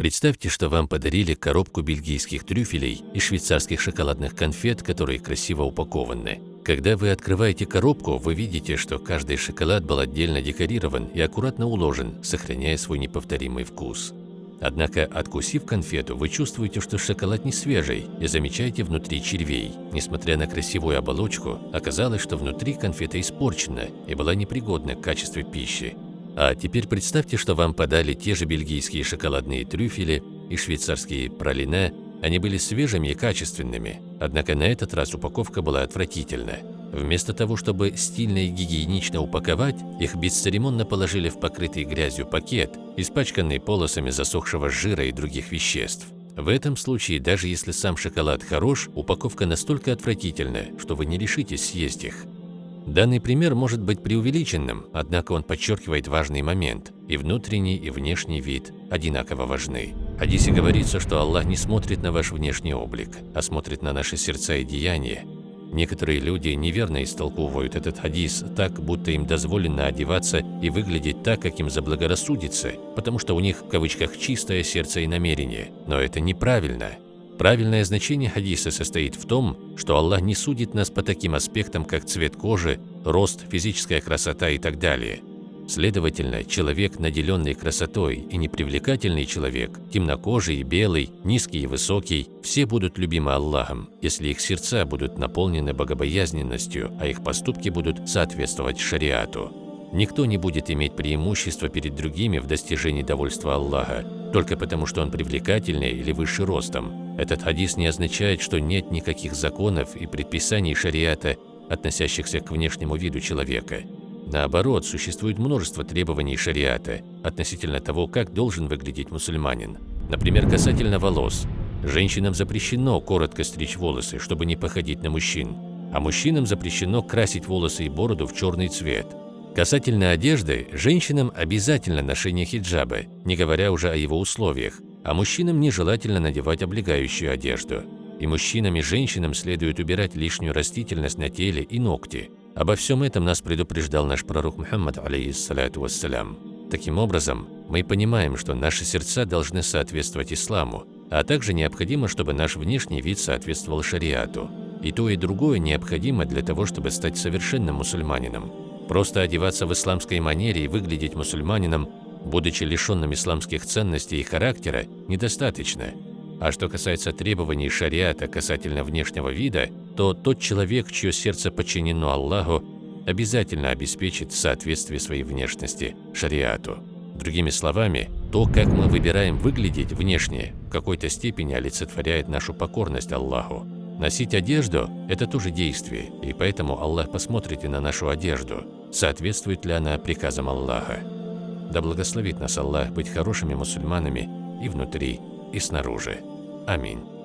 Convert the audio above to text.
Представьте, что вам подарили коробку бельгийских трюфелей и швейцарских шоколадных конфет, которые красиво упакованы. Когда вы открываете коробку, вы видите, что каждый шоколад был отдельно декорирован и аккуратно уложен, сохраняя свой неповторимый вкус. Однако, откусив конфету, вы чувствуете, что шоколад не свежий и замечаете внутри червей. Несмотря на красивую оболочку, оказалось, что внутри конфета испорчена и была непригодна к качеству пищи. А теперь представьте, что вам подали те же бельгийские шоколадные трюфели и швейцарские пралине. Они были свежими и качественными, однако на этот раз упаковка была отвратительна. Вместо того, чтобы стильно и гигиенично упаковать, их бесцеремонно положили в покрытый грязью пакет, испачканный полосами засохшего жира и других веществ. В этом случае, даже если сам шоколад хорош, упаковка настолько отвратительная, что вы не решитесь съесть их. Данный пример может быть преувеличенным, однако он подчеркивает важный момент – и внутренний, и внешний вид одинаково важны. Хадисе говорится, что Аллах не смотрит на ваш внешний облик, а смотрит на наши сердца и деяния. Некоторые люди неверно истолковывают этот хадис так, будто им дозволено одеваться и выглядеть так, как им заблагорассудится, потому что у них в кавычках «чистое сердце и намерение». Но это неправильно. Правильное значение хадиса состоит в том, что Аллах не судит нас по таким аспектам, как цвет кожи, рост, физическая красота и так далее. Следовательно, человек, наделенный красотой, и непривлекательный человек, темнокожий и белый, низкий и высокий, все будут любимы Аллахом, если их сердца будут наполнены богобоязненностью, а их поступки будут соответствовать шариату. Никто не будет иметь преимущества перед другими в достижении довольства Аллаха, только потому что он привлекательнее или выше ростом. Этот хадис не означает, что нет никаких законов и предписаний шариата, относящихся к внешнему виду человека. Наоборот, существует множество требований шариата относительно того, как должен выглядеть мусульманин. Например, касательно волос. Женщинам запрещено коротко стричь волосы, чтобы не походить на мужчин, а мужчинам запрещено красить волосы и бороду в черный цвет. Касательно одежды, женщинам обязательно ношение хиджаба, не говоря уже о его условиях, а мужчинам нежелательно надевать облегающую одежду. И мужчинам и женщинам следует убирать лишнюю растительность на теле и ногти. Обо всем этом нас предупреждал наш пророк Мухаммад, алейхиссалату вассалям. Таким образом, мы понимаем, что наши сердца должны соответствовать исламу, а также необходимо, чтобы наш внешний вид соответствовал шариату. И то, и другое необходимо для того, чтобы стать совершенным мусульманином. Просто одеваться в исламской манере и выглядеть мусульманином, будучи лишенным исламских ценностей и характера, недостаточно. А что касается требований шариата касательно внешнего вида, то тот человек, чье сердце подчинено Аллаху, обязательно обеспечит соответствие своей внешности шариату. Другими словами, то, как мы выбираем выглядеть внешне, в какой-то степени олицетворяет нашу покорность Аллаху. Носить одежду – это тоже действие, и поэтому Аллах посмотрит и на нашу одежду, соответствует ли она приказам Аллаха. Да благословит нас Аллах быть хорошими мусульманами и внутри, и снаружи. Аминь.